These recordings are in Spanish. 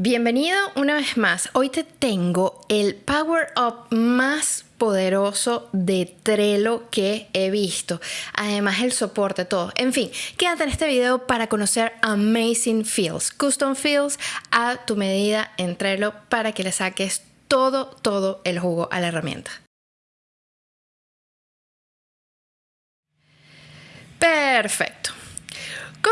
Bienvenido una vez más. Hoy te tengo el Power Up más poderoso de Trello que he visto. Además el soporte, todo. En fin, quédate en este video para conocer Amazing Fields, Custom Fields a tu medida en Trello para que le saques todo, todo el jugo a la herramienta. Perfecto.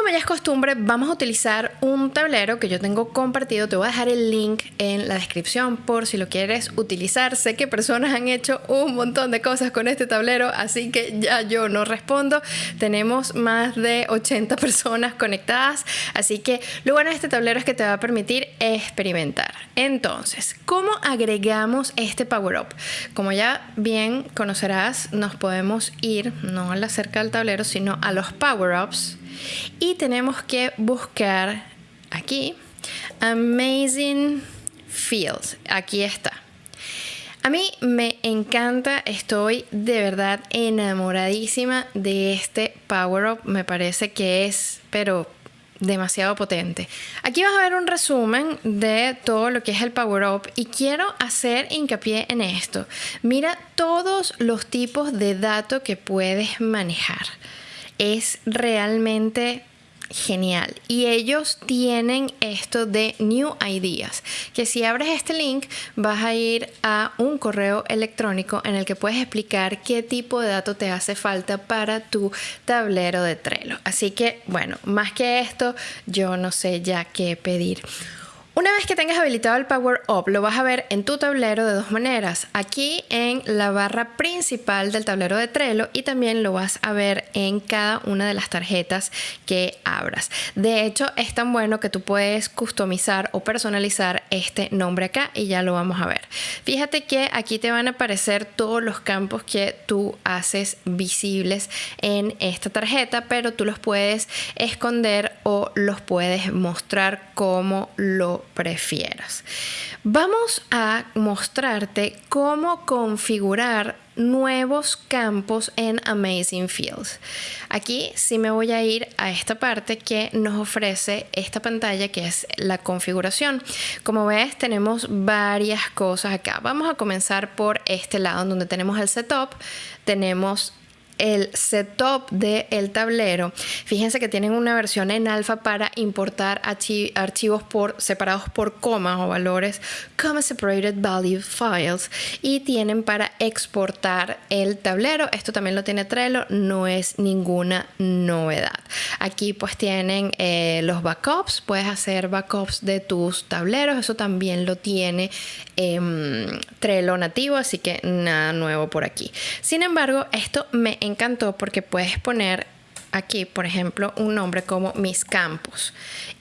Como ya es costumbre, vamos a utilizar un tablero que yo tengo compartido. Te voy a dejar el link en la descripción por si lo quieres utilizar. Sé que personas han hecho un montón de cosas con este tablero, así que ya yo no respondo. Tenemos más de 80 personas conectadas, así que lo bueno de este tablero es que te va a permitir experimentar. Entonces, ¿cómo agregamos este Power Up? Como ya bien conocerás, nos podemos ir no a la cerca del tablero, sino a los Power Ups y tenemos que buscar aquí Amazing Fields. Aquí está. A mí me encanta, estoy de verdad enamoradísima de este Power Up. Me parece que es, pero demasiado potente. Aquí vas a ver un resumen de todo lo que es el Power Up y quiero hacer hincapié en esto. Mira todos los tipos de datos que puedes manejar es realmente genial. Y ellos tienen esto de New Ideas, que si abres este link vas a ir a un correo electrónico en el que puedes explicar qué tipo de dato te hace falta para tu tablero de Trello. Así que, bueno, más que esto, yo no sé ya qué pedir. Una vez que tengas habilitado el Power Up, lo vas a ver en tu tablero de dos maneras. Aquí en la barra principal del tablero de Trello y también lo vas a ver en cada una de las tarjetas que abras. De hecho, es tan bueno que tú puedes customizar o personalizar este nombre acá y ya lo vamos a ver. Fíjate que aquí te van a aparecer todos los campos que tú haces visibles en esta tarjeta, pero tú los puedes esconder o los puedes mostrar como lo prefieras. Vamos a mostrarte cómo configurar nuevos campos en Amazing Fields. Aquí sí me voy a ir a esta parte que nos ofrece esta pantalla que es la configuración. Como ves tenemos varias cosas acá. Vamos a comenzar por este lado donde tenemos el setup, tenemos el setup del tablero. Fíjense que tienen una versión en alfa para importar archivos por, separados por comas o valores, comma separated value files, y tienen para exportar el tablero. Esto también lo tiene Trello, no es ninguna novedad. Aquí pues tienen eh, los backups, puedes hacer backups de tus tableros, eso también lo tiene em, Trello nativo, así que nada nuevo por aquí. Sin embargo, esto me encantó porque puedes poner aquí, por ejemplo, un nombre como mis campos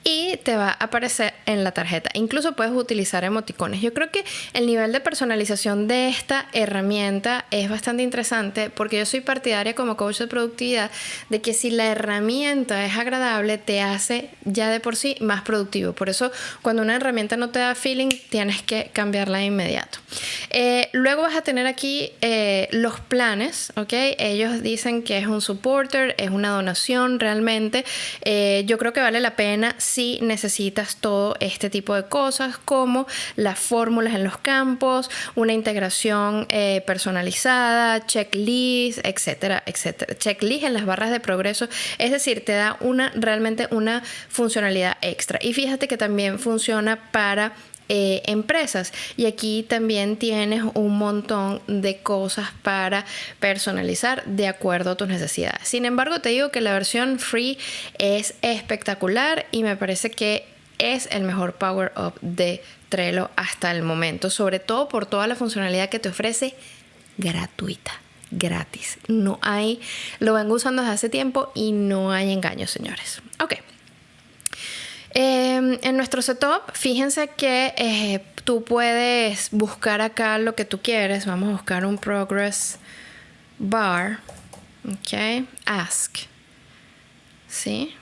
y te va a aparecer en la tarjeta. Incluso puedes utilizar emoticones. Yo creo que el nivel de personalización de esta herramienta es bastante interesante porque yo soy partidaria como coach de productividad de que si la herramienta es agradable te hace ya de por sí más productivo. Por eso cuando una herramienta no te da feeling tienes que cambiarla de inmediato. Eh, luego vas a tener aquí eh, los planes, ¿ok? Ellos dicen que es un supporter, es una donación realmente. Eh, yo creo que vale la pena si necesitas todo este tipo de cosas como las fórmulas en los campos, una integración eh, personalizada, checklist, etcétera, etcétera. Checklist en las barras de progreso, es decir, te da una realmente una funcionalidad extra. Y fíjate que también funciona para eh, empresas. Y aquí también tienes un montón de cosas para personalizar de acuerdo a tus necesidades. Sin embargo, te digo que la versión free es espectacular y me parece que es el mejor power up de Trello hasta el momento, sobre todo por toda la funcionalidad que te ofrece gratuita gratis. No hay, lo vengo usando desde hace tiempo y no hay engaños, señores. Ok. Em, en nuestro setup, fíjense que eh, tú puedes buscar acá lo que tú quieres. Vamos a buscar un progress bar. Ok, ask. ¿Sí?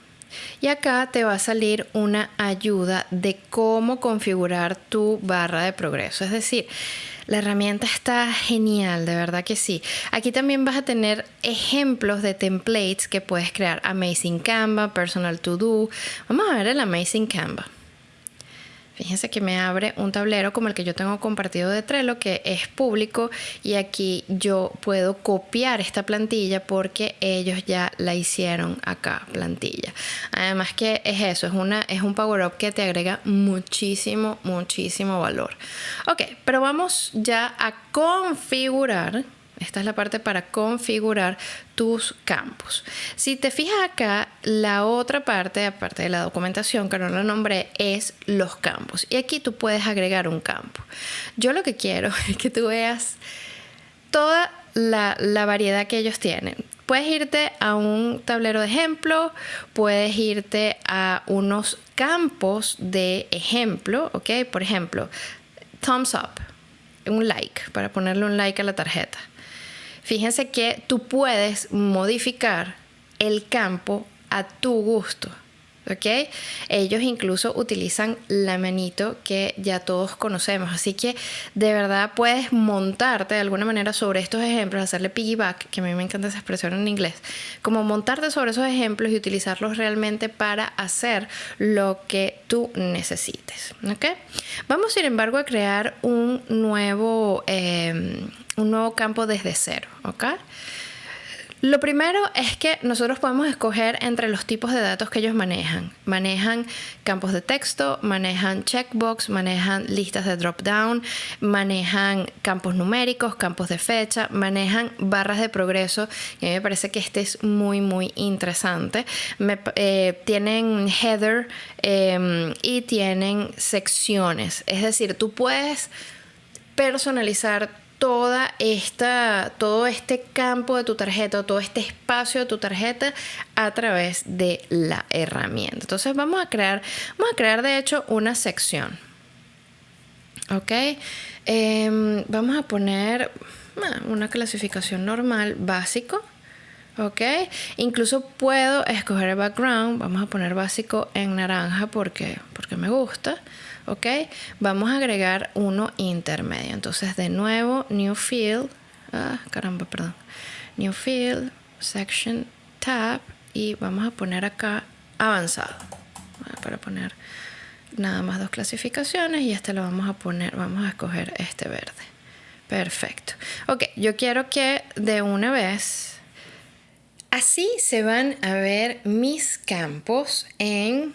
Y acá te va a salir una ayuda de cómo configurar tu barra de progreso. Es decir, la herramienta está genial, de verdad que sí. Aquí también vas a tener ejemplos de templates que puedes crear. Amazing Canva, Personal To Do. Vamos a ver el Amazing Canva. Fíjense que me abre un tablero como el que yo tengo compartido de Trello, que es público, y aquí yo puedo copiar esta plantilla porque ellos ya la hicieron acá, plantilla. Además que es eso, es, una, es un Power Up que te agrega muchísimo, muchísimo valor. Ok, pero vamos ya a configurar esta es la parte para configurar tus campos. Si te fijas acá, la otra parte, aparte de la documentación que no la nombré, es los campos. Y aquí tú puedes agregar un campo. Yo lo que quiero es que tú veas toda la, la variedad que ellos tienen. Puedes irte a un tablero de ejemplo, puedes irte a unos campos de ejemplo, ¿ok? Por ejemplo, thumbs up, un like, para ponerle un like a la tarjeta. Fíjense que tú puedes modificar el campo a tu gusto. ¿ok? Ellos incluso utilizan la manito que ya todos conocemos, así que de verdad puedes montarte de alguna manera sobre estos ejemplos, hacerle piggyback, que a mí me encanta esa expresión en inglés, como montarte sobre esos ejemplos y utilizarlos realmente para hacer lo que tú necesites, ¿ok? Vamos sin embargo a crear un nuevo, eh, un nuevo campo desde cero, ¿ok? Lo primero es que nosotros podemos escoger entre los tipos de datos que ellos manejan. Manejan campos de texto, manejan checkbox, manejan listas de drop-down, manejan campos numéricos, campos de fecha, manejan barras de progreso. Y a mí me parece que este es muy, muy interesante. Eh, tienen header em, y tienen secciones. Es decir, tú puedes personalizar toda esta, todo este campo de tu tarjeta, todo este espacio de tu tarjeta a través de la herramienta. Entonces vamos a crear, vamos a crear de hecho una sección. ¿Ok? Em, vamos a poner ah, una clasificación normal, básico. ¿Ok? Incluso puedo escoger el background, vamos a poner básico en naranja porque, porque me gusta. ¿ok? Vamos a agregar uno intermedio. Entonces, de nuevo, New Field, ah, caramba, perdón, New Field, Section, Tab, y vamos a poner acá avanzado, para poner nada más dos clasificaciones y este lo vamos a poner, vamos a escoger este verde. Perfecto. Ok, yo quiero que de una vez, así se van a ver mis campos en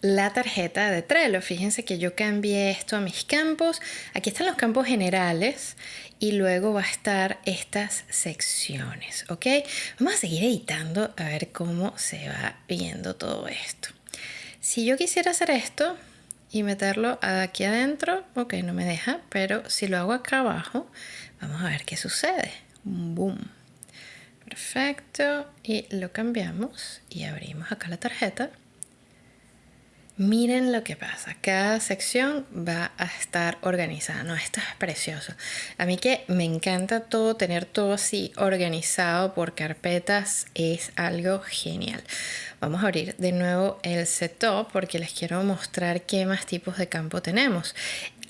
la tarjeta de Trello. Fíjense que yo cambié esto a mis campos. Aquí están los campos generales y luego va a estar estas secciones, ¿ok? Vamos a seguir editando a ver cómo se va viendo todo esto. Si yo quisiera hacer esto y meterlo aquí adentro, ok, no me deja, pero si lo hago acá abajo, vamos a ver qué sucede. Boom. Perfecto. Y lo cambiamos y abrimos acá la tarjeta. Miren lo que pasa, cada sección va a estar organizada, no, esto es precioso. A mí que me encanta todo, tener todo así organizado por carpetas es algo genial. Vamos a abrir de nuevo el setup porque les quiero mostrar qué más tipos de campo tenemos.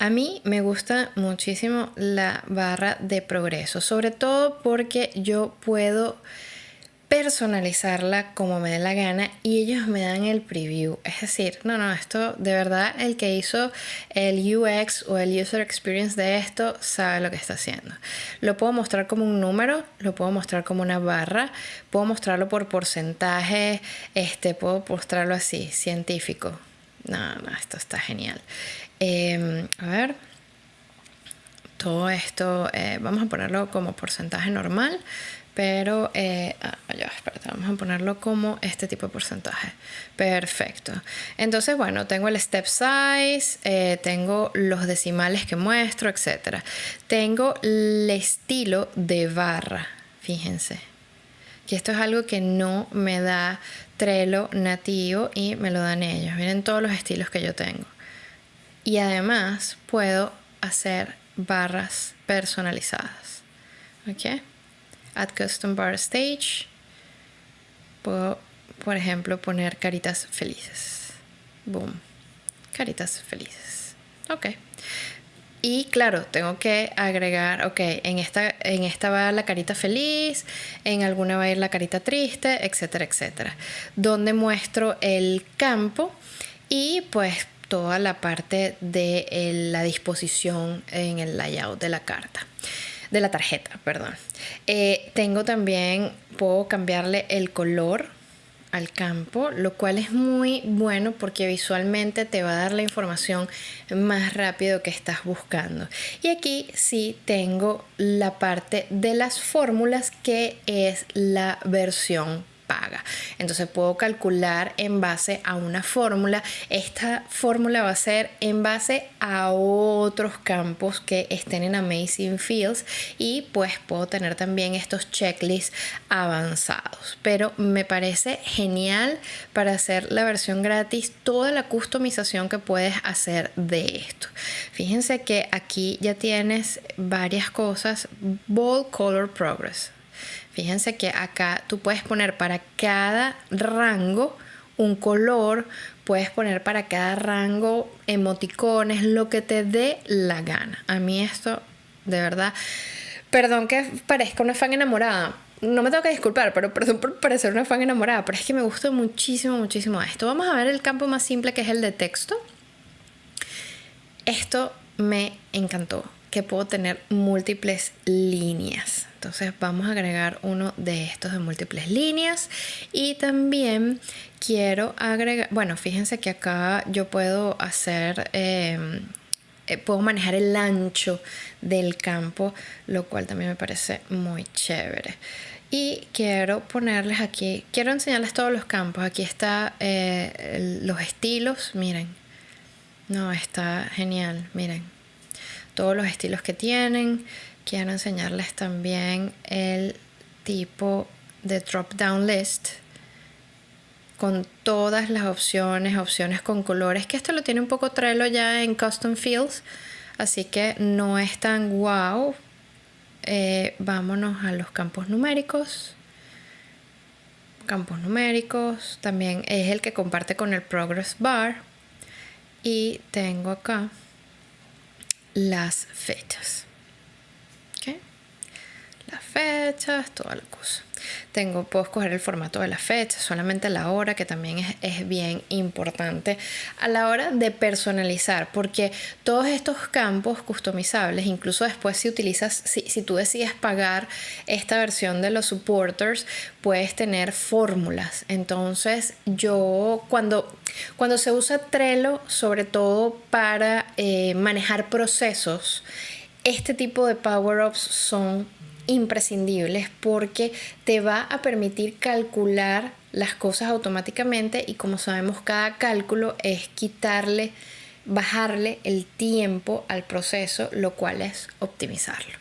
A mí me gusta muchísimo la barra de progreso, sobre todo porque yo puedo personalizarla como me dé la gana y ellos me dan el preview. Es decir, no, no, esto de verdad el que hizo el UX o el User Experience de esto sabe lo que está haciendo. Lo puedo mostrar como un número, lo puedo mostrar como una barra, puedo mostrarlo por porcentaje, este, puedo mostrarlo así, científico. No, no, esto está genial. Em, a ver todo esto, eh, vamos a ponerlo como porcentaje normal pero eh, ah, vamos a ponerlo como este tipo de porcentaje. Perfecto. Entonces, bueno, tengo el step size, eh, tengo los decimales que muestro, etc. Tengo el estilo de barra, fíjense. Que esto es algo que no me da Trello nativo y me lo dan ellos. Miren todos los estilos que yo tengo. Y además puedo hacer barras personalizadas. ¿Ok? Add Custom Bar Stage. Puedo, por ejemplo, poner caritas felices. Boom. Caritas felices. Ok. Y claro, tengo que agregar, ok, en esta, en esta va la carita feliz, en alguna va a ir la carita triste, etcétera, etcétera. Donde muestro el campo y pues toda la parte de la disposición en el layout de la carta de la tarjeta, perdón. Eh, tengo también, puedo cambiarle el color al campo, lo cual es muy bueno porque visualmente te va a dar la información más rápido que estás buscando. Y aquí sí tengo la parte de las fórmulas que es la versión entonces puedo calcular en base a una fórmula. Esta fórmula va a ser en base a otros campos que estén en Amazing Fields y pues puedo tener también estos checklists avanzados. Pero me parece genial para hacer la versión gratis toda la customización que puedes hacer de esto. Fíjense que aquí ya tienes varias cosas. Bold Color Progress Fíjense que acá tú puedes poner para cada rango un color, puedes poner para cada rango emoticones, lo que te dé la gana. A mí esto, de verdad, perdón que parezca una fan enamorada. No me tengo que disculpar, pero perdón por parecer una fan enamorada, pero es que me gusta muchísimo, muchísimo esto. Vamos a ver el campo más simple que es el de texto. Esto me encantó, que puedo tener múltiples líneas. Entonces vamos a agregar uno de estos de múltiples líneas y también quiero agregar, bueno, fíjense que acá yo puedo hacer, em, eh, puedo manejar el ancho del campo, lo cual también me parece muy chévere. Y quiero ponerles aquí, quiero enseñarles todos los campos. Aquí está eh, los estilos, miren. No, está genial, miren. Todos los estilos que tienen quiero enseñarles también el tipo de drop down list con todas las opciones, opciones con colores, que esto lo tiene un poco Trello ya en Custom Fields, así que no es tan wow. Eh, vámonos a los campos numéricos. Campos numéricos, también es el que comparte con el Progress Bar. Y tengo acá las fechas las fechas, toda la cosa. Tengo, puedo escoger el formato de la fecha, solamente la hora, que también es, es, bien importante a la hora de personalizar, porque todos estos campos customizables, incluso después si utilizas, si, si tú decides pagar esta versión de los supporters, puedes tener fórmulas. Entonces, yo cuando, cuando se usa Trello, sobre todo para eh, manejar procesos, este tipo de power-ups son imprescindibles porque te va a permitir calcular las cosas automáticamente y como sabemos cada cálculo es quitarle, bajarle el tiempo al proceso, lo cual es optimizarlo.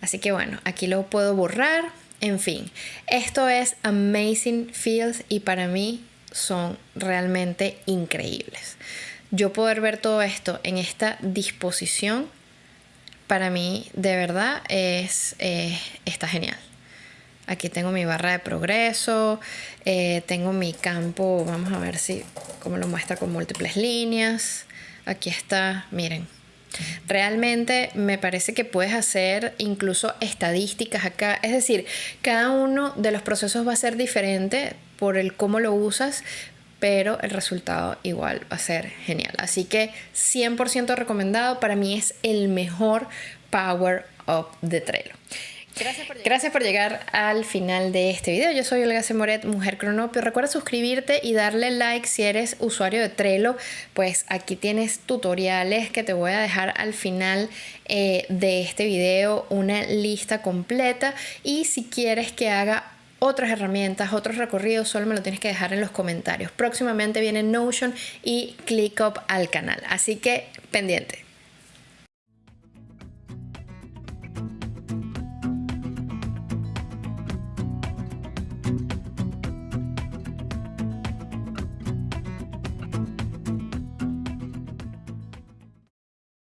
Así que bueno, aquí lo puedo borrar. En fin, esto es Amazing Fields y para mí son realmente increíbles. Yo poder ver todo esto en esta disposición para mí de verdad es, eh, está genial. Aquí tengo mi barra de progreso, eh, tengo mi campo, vamos a ver si, cómo lo muestra con múltiples líneas. Aquí está, miren. Realmente me parece que puedes hacer incluso estadísticas acá. Es decir, cada uno de los procesos va a ser diferente por el cómo lo usas, pero el resultado igual va a ser genial. Así que 100% recomendado, para mí es el mejor Power Up de Trello. Gracias por, llegar. al final de este video. Yo soy Olga Semoret, Mujer Cronopio. Recuerda suscribirte y darle like si eres usuario de Trello. Pues aquí tienes tutoriales que te voy a dejar al final eh, de este video, una lista completa. Y si quieres que haga otras herramientas, otros recorridos, solo me lo tienes que dejar en los comentarios. Próximamente viene Notion y ClickUp al canal, así que pendiente.